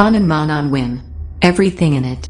On win. Everything in it.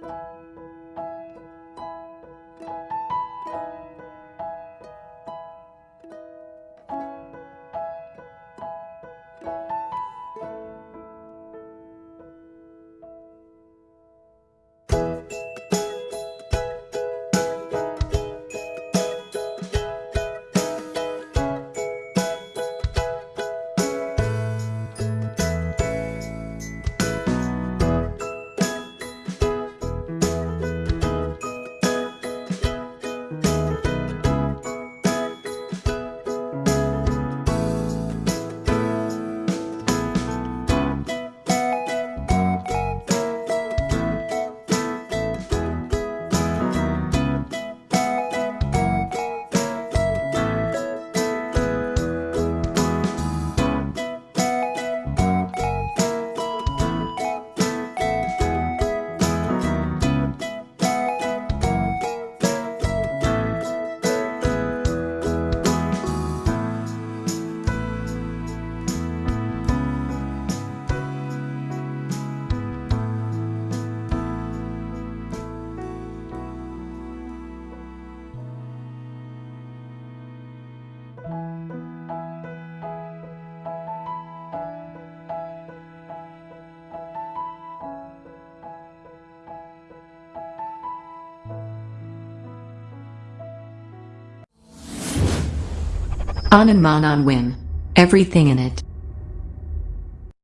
you On and Mon on Win. Everything in it.